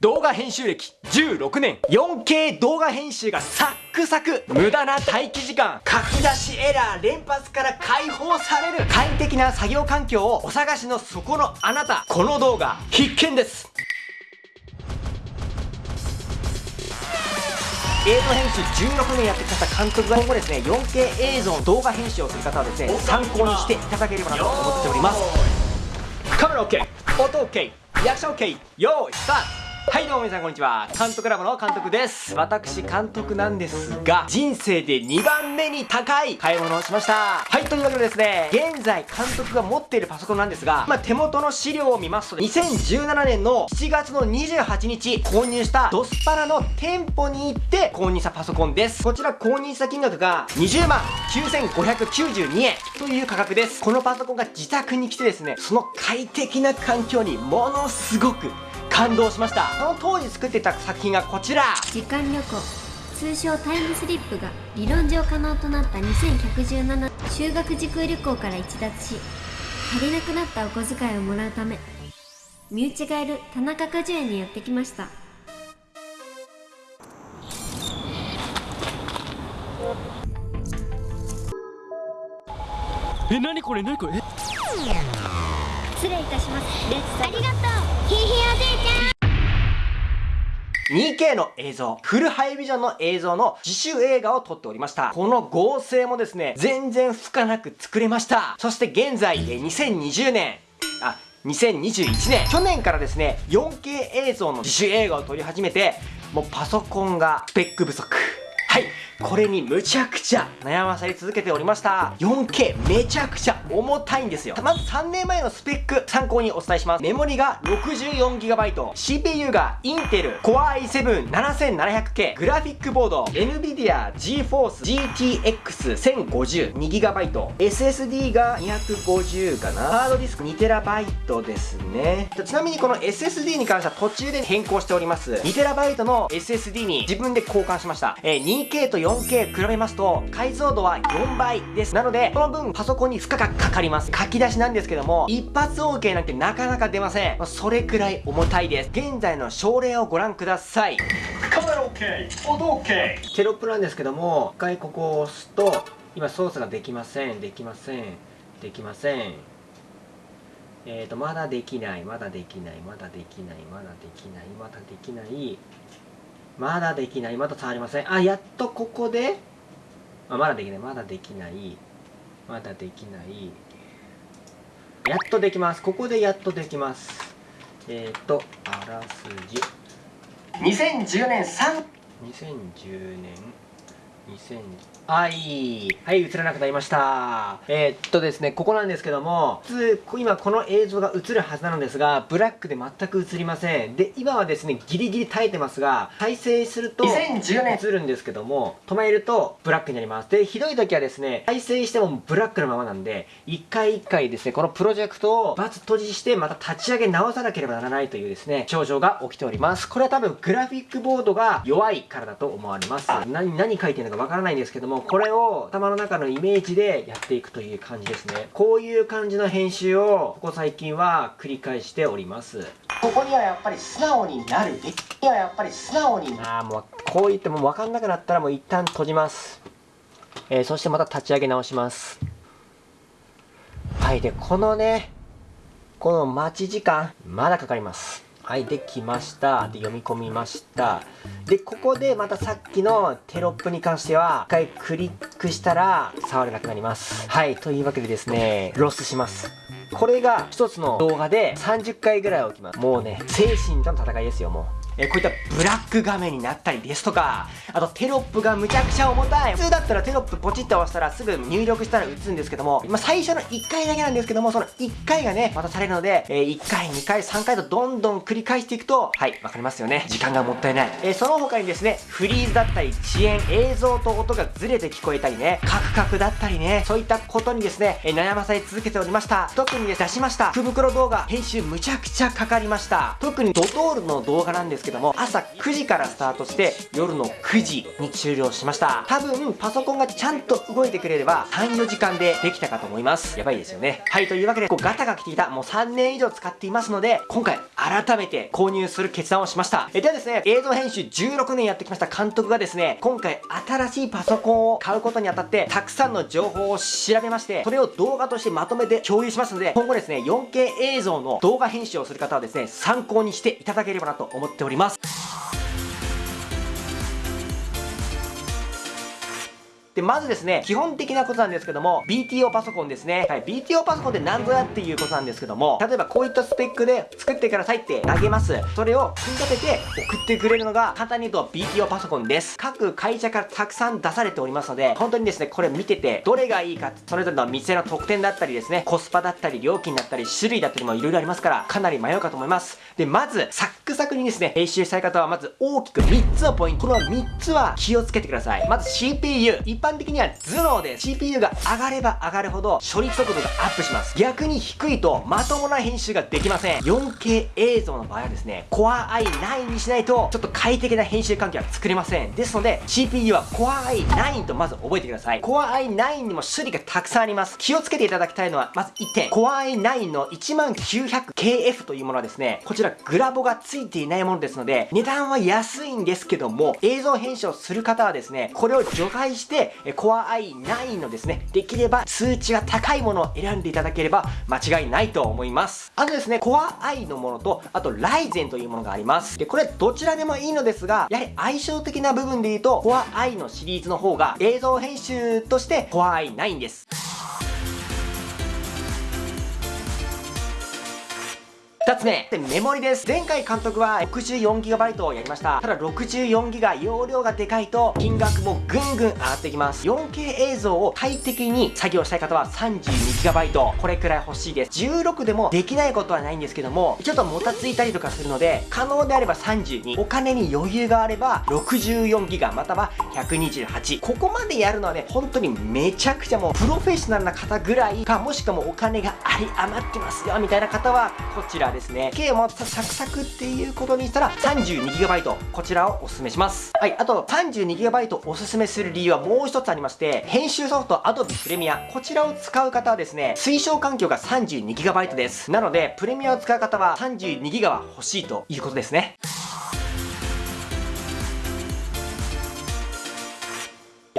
動画編集歴16年。4K 動画編集がサックサク。無駄な待機時間。書き出しエラー連発から解放される。快適な作業環境をお探しのそこのあなた。この動画必見です。映像編集16年やってきた監督が今後ですね 4K 映像の動画編集をする方はですね参考にしていただければなと思っております。カメラ OK 音 OK 役者 OK 用意スタートはいどうも皆さんこんにちは。監督ラボの監督です。私監督なんですが人生で2番目に高い買い物をしました。はいというわけでですね現在監督が持っているパソコンなんですが、まあ、手元の資料を見ますと2017年の7月の28日購入したドスパラの店舗に行って購入したパソコンです。こちら購入した金額が20万9592円という価格です。このパソコンが自宅に来てですねその快適な環境にものすごく感動しました。その当時作ってた作品がこちら。時間旅行通称タイムスリップが理論上可能となった2117修学時空旅行から逸脱し足りなくなったお小遣いをもらうため身内がいる田中果樹園にやってきました。え、なにこれなにこれ？失礼いたします。ありがとう 2K の映像、フルハイビジョンの映像の自主映画を撮っておりました。この合成もですね、全然負荷なく作れました。そして現在、2020年、あ、2021年、去年からですね、4K 映像の自主映画を撮り始めて、もうパソコンがスペック不足。い。これにむちゃくちゃ悩まされ続けておりました。4K めちゃくちゃ重たいんですよ。まず3年前のスペック参考にお伝えします。メモリが 64GB CPU がインテル Core i7-7700K グラフィックボード NVIDIA GeForce GTX 1050-2GB SSD が250かな？ハードディスク 2TB ですね。ちなみにこの SSD に関しては途中で変更しております。2TB の SSD に自分で交換しました、えー、2K と 4K 比べますと解像度は4倍です。なのでこの分パソコンに負荷がかかります。書き出しなんですけども一発 OK なんてなかなか出ません。それくらい重たいです。現在の症例をご覧ください。カメラ OK 音 OK テロップなんですけども一回ここを押すと今操作ができません。できません。できません。えーとまだできないまだできないまだできないまだできないまだできないまだできない。まだ触りません。あ、やっとここで、あ、まだできない。まだできない。まだできない。やっとできます。ここでやっとできます。えっ、ー、と、あらすじ。2010年3、2010年2000はい。はい、映らなくなりました。えー、っとですね、ここなんですけども、普通、今この映像が映るはずなのですが、ブラックで全く映りません。で、今はですね、ギリギリ耐えてますが、再生すると、2010年映るんですけども、止めると、ブラックになります。で、ひどい時はですね、再生してもブラックのままなんで、一回一回ですね、このプロジェクトをバツ閉じして、また立ち上げ直さなければならないというですね、症状が起きております。これは多分、グラフィックボードが弱いからだと思われます。何、何書いてるのかわからないんですけども、これを頭の中のイメージでやっていくという感じですね。こういう感じの編集を、ここ最近は繰り返しております。ここにはやっぱり素直になるべき。にはやっぱり素直に。ああ、もう、こう言っても分かんなくなったらもう一旦閉じます。えー、そしてまた立ち上げ直します。はい、で、このね、この待ち時間、まだかかります。はい、できました。で、読み込みました。で、ここでまたさっきのテロップに関しては、一回クリックしたら触れなくなります。はい、というわけでですね、ロスします。これが一つの動画で30回ぐらい起きます。もうね、精神との戦いですよ、もう。えこういったブラック画面になったりですとか、あとテロップがむちゃくちゃ重たい。普通だったらテロップポチッと押したらすぐ入力したら打つんですけども、まあ、最初の1回だけなんですけども、その1回がね、渡されるので、えー、1回、2回、3回とどんどん繰り返していくと、はい、わかりますよね。時間がもったいない。えー、その他にですね、フリーズだったり、遅延、映像と音がずれて聞こえたりね、カクカクだったりね、そういったことにですね、えー、悩まされ続けておりました。特にね、出しました。福袋動画、編集むちゃくちゃかかりました。特にドトールの動画なんですけども、朝9時からスタートして夜の9時に終了しました多分パソコンがちゃんと動いてくれれば34時間でできたかと思いますやばいですよねはいというわけでこうガタが来ていたもう3年以上使っていますので今回改めて購入する決断をしました。えではですね、映像編集16年やってきました監督がですね、今回新しいパソコンを買うことにあたって、たくさんの情報を調べまして、それを動画としてまとめて共有しますので、今後ですね、4K 映像の動画編集をする方はですね、参考にしていただければなと思っております。ます。で、まずですね、基本的なことなんですけども、BTO パソコンですね。はい、BTO パソコンって何ぞやっていうことなんですけども、例えばこういったスペックで作ってくださいって投げます。それを組み立てて送ってくれるのが、簡単に言うと BTO パソコンです。各会社からたくさん出されておりますので、本当にですね、これ見てて、どれがいいか、それぞれの店の特典だったりですね、コスパだったり、料金だったり、種類だったりも色々ありますから、かなり迷うかと思います。で、まず、サックサクにですね、編集したい方は、まず大きく3つのポイント。この3つは気をつけてください。まず CPU。一般般的には頭脳で CPU が上がれば上がるほど処理速度がアップします。逆に低いとまともな編集ができません。4K 映像の場合はですね、Core i9 にしないとちょっと快適な編集環境は作れません。ですので CPU は Core i9 とまず覚えてください。Core i9 にも種類がたくさんあります。気をつけていただきたいのはまず1点。Core i9 の 10900KF というものはですね、こちらグラボがついていないものですので、値段は安いんですけども、映像編集をする方はですね、これを除外して Core i9 のですね、できれば数値が高いものを選んでいただければ間違いないと思います。あとですね、Core i のものと、あと Ryzen というものがあります。で、これどちらでもいいのですが、やはり相性的な部分で言うと、Core i のシリーズの方が映像編集として Core i9 です。2つ目で、メモリです。前回監督は 64GB をやりました。ただ 64GB 容量がでかいと金額もぐんぐん上がってきます。4K 映像を快適に作業したい方は 32GB。これくらい欲しいです。16でもできないことはないんですけども、ちょっともたついたりとかするので、可能であれば32。お金に余裕があれば 64GB または128。ここまでやるのはね、本当にめちゃくちゃもうプロフェッショナルな方ぐらいか、もしくはもうお金があり余ってますよみたいな方は、こちらです。ですね。K もサクサクっていうことにしたら 32GB こちらをおすすめします。はいあと 32GB おすすめする理由はもう一つありまして編集ソフト Adobe Premiere こちらを使う方はですね推奨環境が 32GB です。なのでプレミアを使う方は 32GB は欲しいということですね。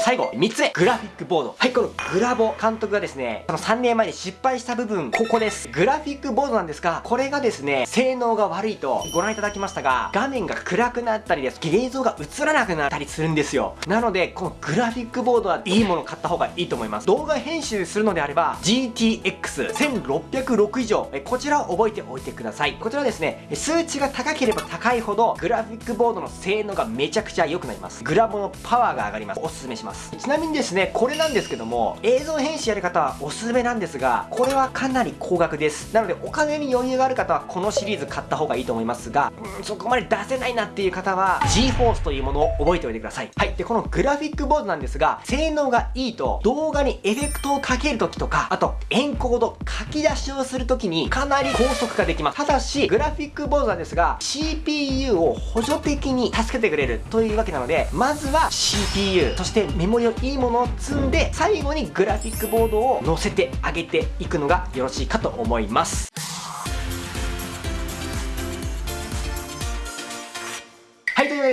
最後、3つ目、グラフィックボード。はい、このグラボ監督がですね、その3年前に失敗した部分、ここです。グラフィックボードなんですが、これがですね、性能が悪いとご覧いただきましたが、画面が暗くなったりです、映像が映らなくなったりするんですよ。なので、このグラフィックボードはいいものを買った方がいいと思います。動画編集するのであれば、GTX1606 以上、こちらを覚えておいてください。こちらですね、数値が高ければ高いほど、グラフィックボードの性能がめちゃくちゃ良くなります。グラボのパワーが上がります。おすすめします。ますちなみにですねこれなんですけども映像編集やる方はおすすめなんですがこれはかなり高額です。なのでお金に余裕がある方はこのシリーズ買った方がいいと思いますがんそこまで出せないなっていう方は GForce というものを覚えておいてください。はい。でこのグラフィックボードなんですが性能がいいと動画にエフェクトをかけるときとかあとエンコード書き出しをするときにかなり高速化できます。ただしグラフィックボードなんですが CPU を補助的に助けてくれるというわけなのでまずは CPU そしてメリのいいものを積んで最後にグラフィックボードを載せてあげていくのがよろしいかと思います。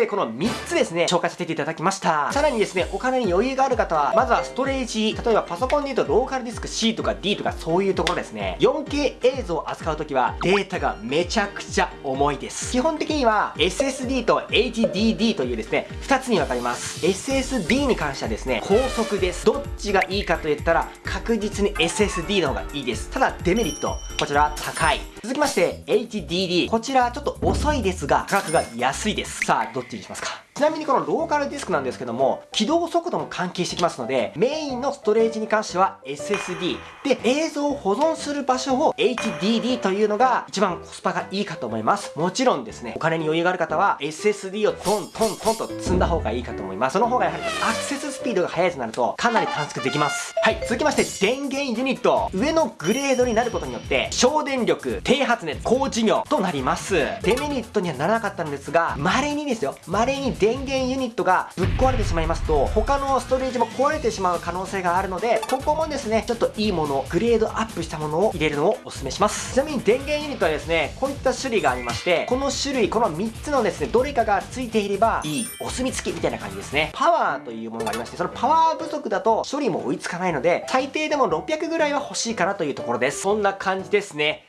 この3つですね、紹介させていただきました。さらにですね、お金に余裕がある方は、まずはストレージ、例えばパソコンで言うとローカルディスク C とか D とかそういうところですね。4K 映像を扱うときは、データがめちゃくちゃ重いです。基本的には、SSD と HDD というですね、2つに分かります。SSD に関してはですね、高速です。どっちがいいかと言ったら、確実に SSD の方がいいです。ただ、デメリット、こちら高い。続きまして、HDD。こちらちょっと遅いですが、価格が安いです。さあ、どっちにしますか？ちなみにこのローカルディスクなんですけども、起動速度も関係してきますので、メインのストレージに関しては SSD。で、映像を保存する場所を HDD というのが一番コスパがいいかと思います。もちろんですね、お金に余裕がある方は SSD をトントントンと積んだ方がいいかと思います。その方がやはりアクセススピードが速いとなると、かなり短縮できます。はい、続きまして、電源ユニット。上のグレードになることによって、省電力、低発熱、高寿命となります。デメリットにはならなかったんですが、稀にですよ、稀に電電源ユニットがぶっ壊れてしまいますと他のストレージも壊れてしまう可能性があるのでここもですねちょっといいものグレードアップしたものを入れるのをお勧めします。ちなみに電源ユニットはですねこういった種類がありましてこの種類この3つのですねどれかがついていればいいお墨付きみたいな感じですね。パワーというものがありましてそのパワー不足だと処理も追いつかないので最低でも600ぐらいは欲しいかなというところです。そんな感じですね。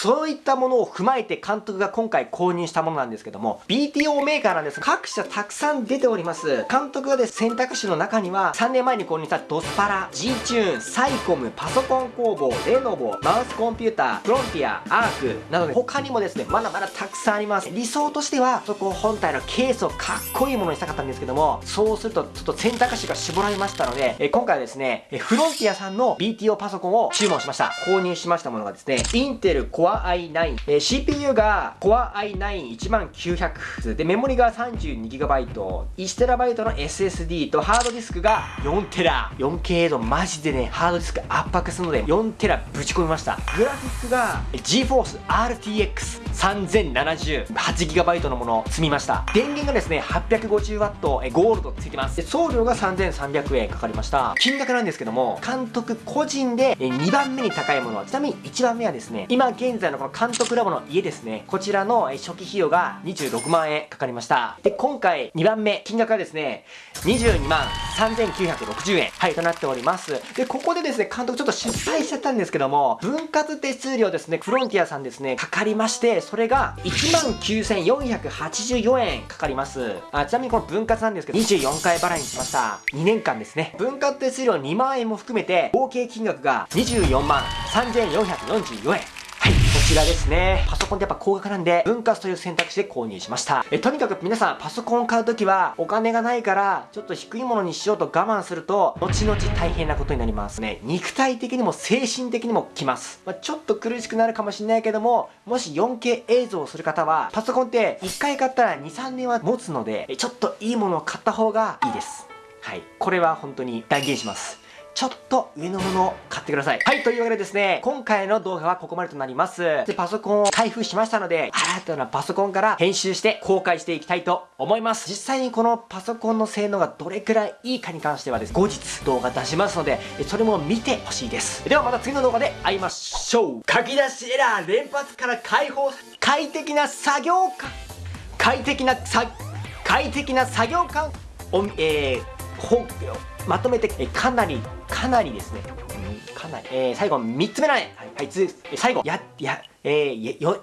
そういったものを踏まえて監督が今回購入したものなんですけども、BTO メーカーなんです各社たくさん出ております。監督がです、選択肢の中には、3年前に購入したドスパラ、G チューン、サイコム、パソコン工房、レノボ、マウスコンピューター、フロンティア、アーク、などで、他にもですね、まだまだたくさんあります。理想としては、そこ本体のケースをかっこいいものにしたかったんですけども、そうするとちょっと選択肢が絞られましたので、え今回はですね、フロンティアさんの BTO パソコンを注文しました。購入しましたものがですね、インテル Core i9、えー、CPU が Core i9-1900 でメモリが 32GB 1TB の SSD とハードディスクが 4TB 4K 映像マジでねハードディスク圧迫するので 4TB ぶち込みました。グラフィックが GForce RTX3070 8GB のものを積みました。電源がですね 850W ゴールドついてます。送料が3300円かかりました。金額なんですけども監督個人で2番目に高いものはちなみに1番目はですね今現在のこの監督ラボの家ですね。こちらの初期費用が26万円かかりました。で今回2番目金額はですね22万3960円。はいとなっております。でここでですね監督ちょっと失敗しちゃったんですけども分割手数料ですねフロンティアさんですねかかりましてそれが1万9484円かかります。あちなみにこの分割なんですけど24回払いにしました。2年間ですね。分割手数料2万円も含めて合計金額が24万3444円。ちらですね。パソコンってやっぱ高額なんで、分割という選択肢で購入しました。え、とにかく皆さん、パソコンを買うときは、お金がないから、ちょっと低いものにしようと我慢すると、後々大変なことになりますね。肉体的にも精神的にもきます。まあ、ちょっと苦しくなるかもしれないけども、もし 4K 映像をする方は、パソコンって1回買ったら2、3年は持つので、ちょっといいものを買った方がいいです。はい。これは本当に断言します。ちょっと上のものを買ってください。はい、というわけでですね、今回の動画はここまでとなります。で、パソコンを開封しましたので、新たなパソコンから編集して公開していきたいと思います。実際にこのパソコンの性能がどれくらいいいかに関してはですね、後日動画出しますので、それも見てほしいです。ではまた次の動画で会いましょう。書き出しエラー連発から解放、快適な作業感、快適なさ、快適な作業感、お、えー、ほ、まとめて、えかなりかなりですね、かなり、えー、最後3つ目のね、はい、はい、最後、や、や、えー、よ、